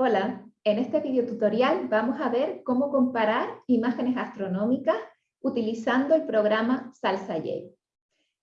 Hola, en este video tutorial vamos a ver cómo comparar imágenes astronómicas utilizando el programa SalsaJ.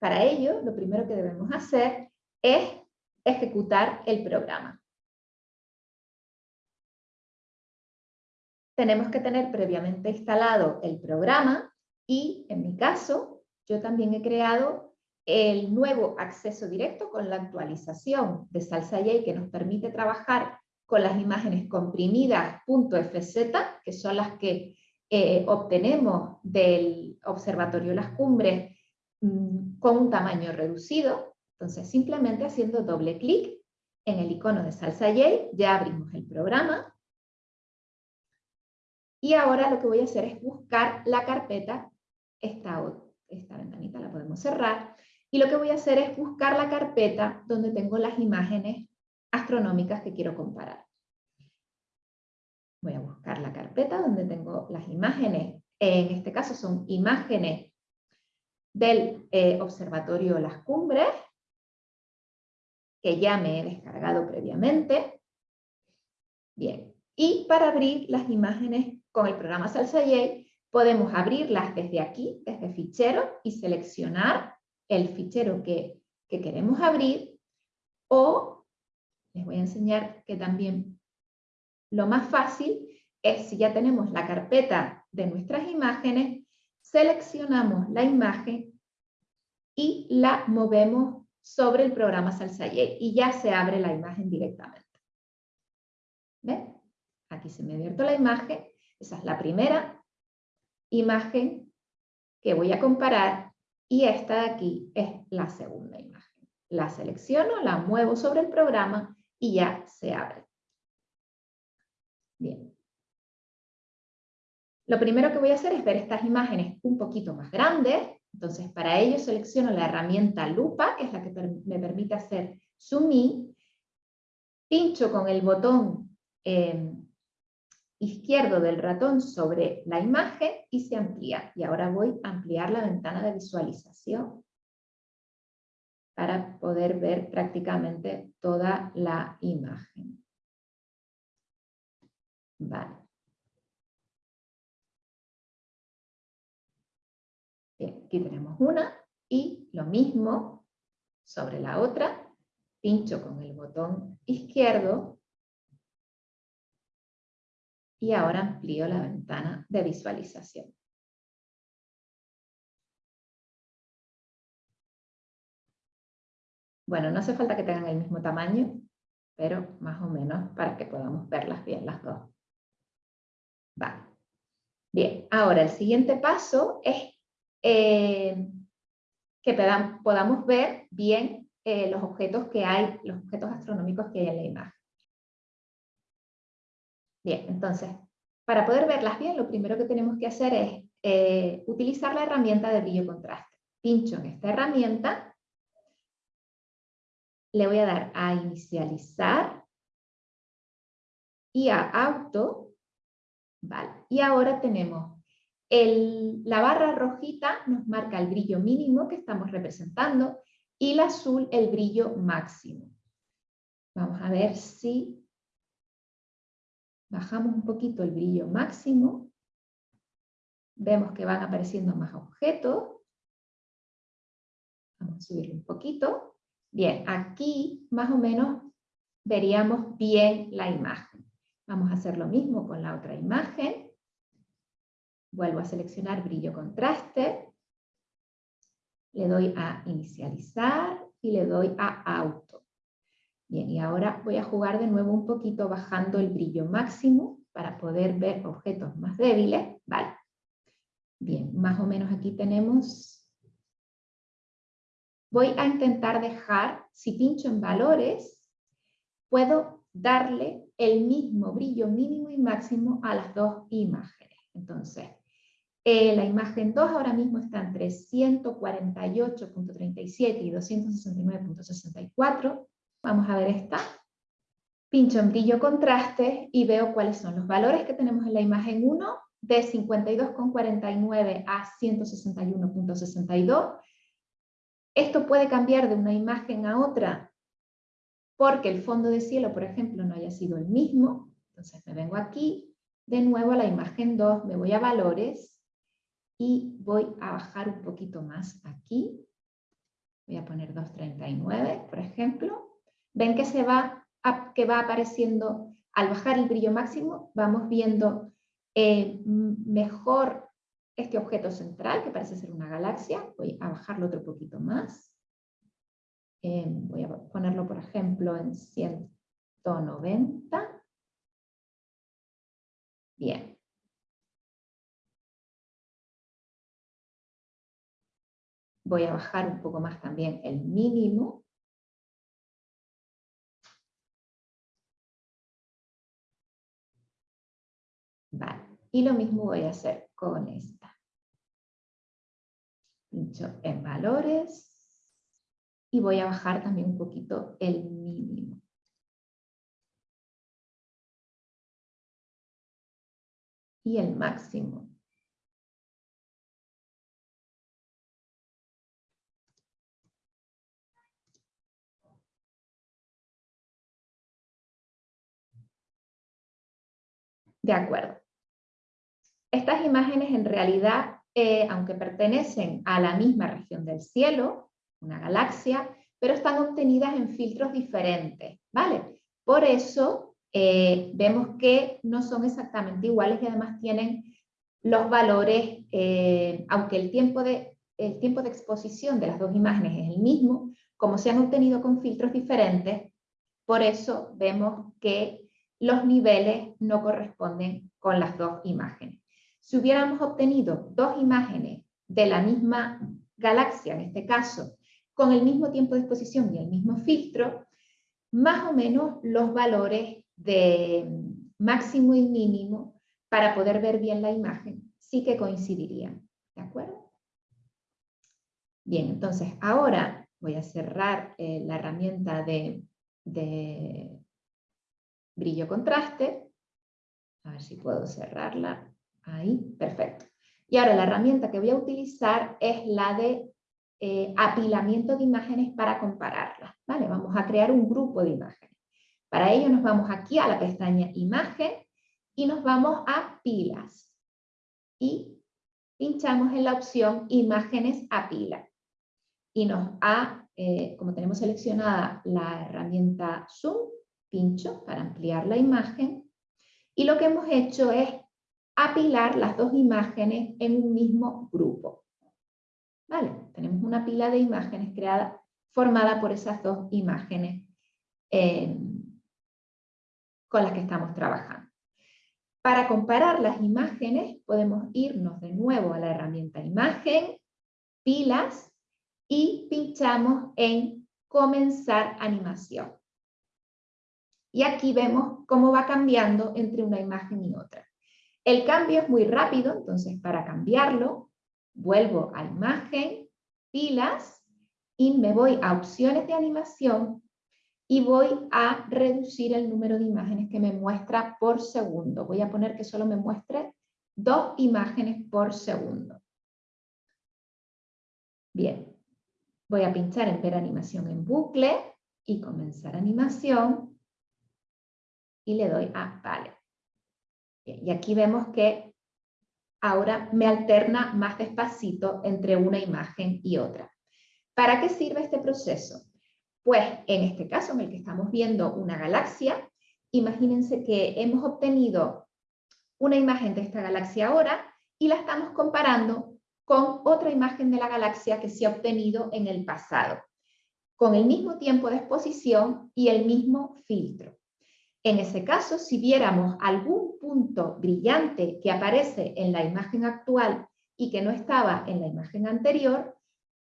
Para ello, lo primero que debemos hacer es ejecutar el programa. Tenemos que tener previamente instalado el programa y, en mi caso, yo también he creado el nuevo acceso directo con la actualización de SalsaJ que nos permite trabajar con las imágenes comprimidas .fz, que son las que eh, obtenemos del Observatorio Las Cumbres mm, con un tamaño reducido. Entonces, simplemente haciendo doble clic en el icono de SalsaJ, ya abrimos el programa. Y ahora lo que voy a hacer es buscar la carpeta, esta, esta ventanita la podemos cerrar, y lo que voy a hacer es buscar la carpeta donde tengo las imágenes astronómicas que quiero comparar. Voy a buscar la carpeta donde tengo las imágenes, en este caso son imágenes del eh, Observatorio Las Cumbres, que ya me he descargado previamente. Bien, y para abrir las imágenes con el programa SalsaJ, podemos abrirlas desde aquí, desde fichero, y seleccionar el fichero que, que queremos abrir, o les voy a enseñar que también lo más fácil es si ya tenemos la carpeta de nuestras imágenes, seleccionamos la imagen y la movemos sobre el programa SalsaJ y ya se abre la imagen directamente. ¿Ven? Aquí se me ha abierto la imagen, esa es la primera imagen que voy a comparar y esta de aquí es la segunda imagen. La selecciono, la muevo sobre el programa y ya se abre. Bien. Lo primero que voy a hacer es ver estas imágenes un poquito más grandes. Entonces, para ello selecciono la herramienta lupa, que es la que me permite hacer zoom in. Pincho con el botón eh, izquierdo del ratón sobre la imagen y se amplía. Y ahora voy a ampliar la ventana de visualización para poder ver prácticamente toda la imagen. Vale. Bien, aquí tenemos una y lo mismo sobre la otra. Pincho con el botón izquierdo y ahora amplío la ventana de visualización. Bueno, no hace falta que tengan el mismo tamaño, pero más o menos para que podamos verlas bien las dos. Vale. Bien, ahora el siguiente paso es eh, que podamos ver bien eh, los objetos que hay, los objetos astronómicos que hay en la imagen. Bien, entonces, para poder verlas bien, lo primero que tenemos que hacer es eh, utilizar la herramienta de brillo contraste. Pincho en esta herramienta le voy a dar a inicializar y a auto. Y ahora tenemos el, la barra rojita nos marca el brillo mínimo que estamos representando y la azul el brillo máximo. Vamos a ver si bajamos un poquito el brillo máximo. Vemos que van apareciendo más objetos. Vamos a subir un poquito. Bien, aquí más o menos veríamos bien la imagen. Vamos a hacer lo mismo con la otra imagen. Vuelvo a seleccionar brillo contraste. Le doy a inicializar y le doy a auto. Bien, y ahora voy a jugar de nuevo un poquito bajando el brillo máximo para poder ver objetos más débiles. Vale. Bien, más o menos aquí tenemos voy a intentar dejar, si pincho en valores, puedo darle el mismo brillo mínimo y máximo a las dos imágenes. Entonces, eh, la imagen 2 ahora mismo está entre 148.37 y 269.64. Vamos a ver esta. Pincho en brillo contraste y veo cuáles son los valores que tenemos en la imagen 1 de 52.49 a 161.62 esto puede cambiar de una imagen a otra porque el fondo de cielo, por ejemplo, no haya sido el mismo. Entonces me vengo aquí, de nuevo a la imagen 2, me voy a valores y voy a bajar un poquito más aquí. Voy a poner 239, por ejemplo. Ven que, se va, que va apareciendo, al bajar el brillo máximo, vamos viendo eh, mejor este objeto central, que parece ser una galaxia. Voy a bajarlo otro poquito más. Eh, voy a ponerlo, por ejemplo, en 190. Bien. Voy a bajar un poco más también el mínimo. Vale. Y lo mismo voy a hacer con esta. Pincho en valores y voy a bajar también un poquito el mínimo. y el máximo. De acuerdo. Estas imágenes en realidad, eh, aunque pertenecen a la misma región del cielo, una galaxia, pero están obtenidas en filtros diferentes, ¿vale? Por eso eh, vemos que no son exactamente iguales y además tienen los valores, eh, aunque el tiempo, de, el tiempo de exposición de las dos imágenes es el mismo, como se han obtenido con filtros diferentes, por eso vemos que los niveles no corresponden con las dos imágenes. Si hubiéramos obtenido dos imágenes de la misma galaxia, en este caso, con el mismo tiempo de exposición y el mismo filtro, más o menos los valores de máximo y mínimo para poder ver bien la imagen, sí que coincidirían. ¿De acuerdo? Bien, entonces ahora voy a cerrar eh, la herramienta de, de brillo contraste. A ver si puedo cerrarla. Ahí, perfecto. Y ahora la herramienta que voy a utilizar es la de eh, apilamiento de imágenes para compararlas. ¿vale? Vamos a crear un grupo de imágenes. Para ello nos vamos aquí a la pestaña Imagen y nos vamos a Pilas. Y pinchamos en la opción Imágenes a pila. Y nos ha, eh, como tenemos seleccionada la herramienta Zoom, pincho para ampliar la imagen. Y lo que hemos hecho es apilar las dos imágenes en un mismo grupo. ¿Vale? Tenemos una pila de imágenes creada, formada por esas dos imágenes eh, con las que estamos trabajando. Para comparar las imágenes podemos irnos de nuevo a la herramienta imagen, pilas y pinchamos en comenzar animación. Y aquí vemos cómo va cambiando entre una imagen y otra. El cambio es muy rápido, entonces para cambiarlo, vuelvo a imagen, pilas, y me voy a opciones de animación y voy a reducir el número de imágenes que me muestra por segundo. Voy a poner que solo me muestre dos imágenes por segundo. Bien, voy a pinchar en ver animación en bucle y comenzar animación y le doy a vale. y aquí vemos que ahora me alterna más despacito entre una imagen y otra. ¿Para qué sirve este proceso? Pues en este caso, en el que estamos viendo una galaxia, imagínense que hemos obtenido una imagen de esta galaxia ahora y la estamos comparando con otra imagen de la galaxia que se ha obtenido en el pasado, con el mismo tiempo de exposición y el mismo filtro. En ese caso, si viéramos algún punto brillante que aparece en la imagen actual y que no estaba en la imagen anterior,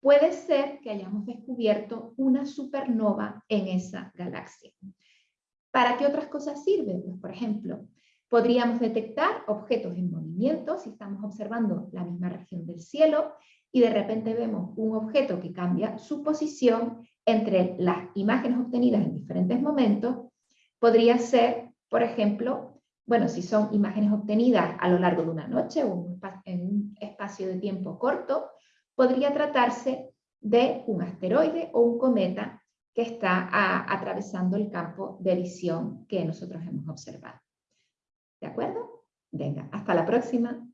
puede ser que hayamos descubierto una supernova en esa galaxia. ¿Para qué otras cosas sirve? Pues, por ejemplo, podríamos detectar objetos en movimiento si estamos observando la misma región del cielo y de repente vemos un objeto que cambia su posición entre las imágenes obtenidas en diferentes momentos. Podría ser, por ejemplo, bueno, si son imágenes obtenidas a lo largo de una noche o en un espacio de tiempo corto, podría tratarse de un asteroide o un cometa que está atravesando el campo de visión que nosotros hemos observado. ¿De acuerdo? Venga, hasta la próxima.